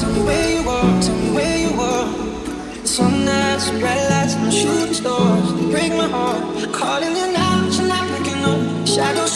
tell me where you are, tell me where you are. Some nights, some red lights, and shooting stars. They Break my heart, calling you now, but you're not picking up. Shadows